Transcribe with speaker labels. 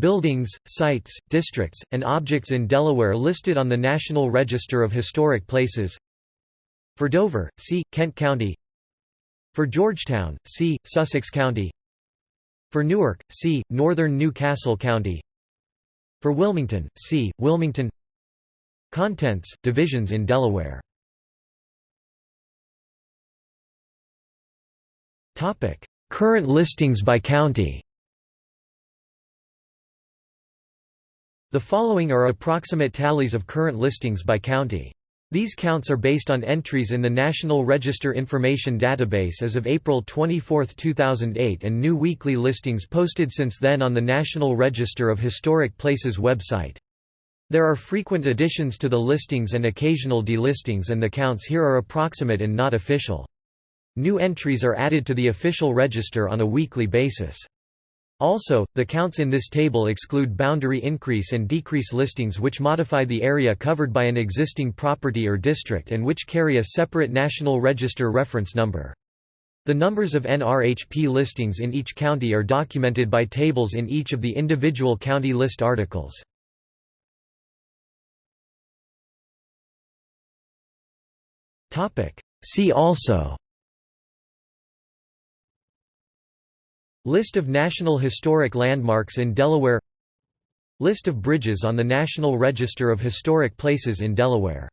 Speaker 1: Buildings, sites, districts, and objects in Delaware listed on the National Register of Historic Places. For Dover, see, Kent County. For Georgetown, see, Sussex County. For Newark, see, Northern New Castle County. For Wilmington, see, Wilmington. Contents, divisions in Delaware. Current listings by county The following are approximate tallies of current listings by county. These counts are based on entries in the National Register Information Database as of April 24, 2008 and new weekly listings posted since then on the National Register of Historic Places website. There are frequent additions to the listings and occasional delistings and the counts here are approximate and not official. New entries are added to the official register on a weekly basis. Also, the counts in this table exclude boundary increase and decrease listings which modify the area covered by an existing property or district and which carry a separate National Register reference number. The numbers of NRHP listings in each county are documented by tables in each of the individual county list articles. See also List of National Historic Landmarks in Delaware. List of bridges on the National Register of Historic Places in Delaware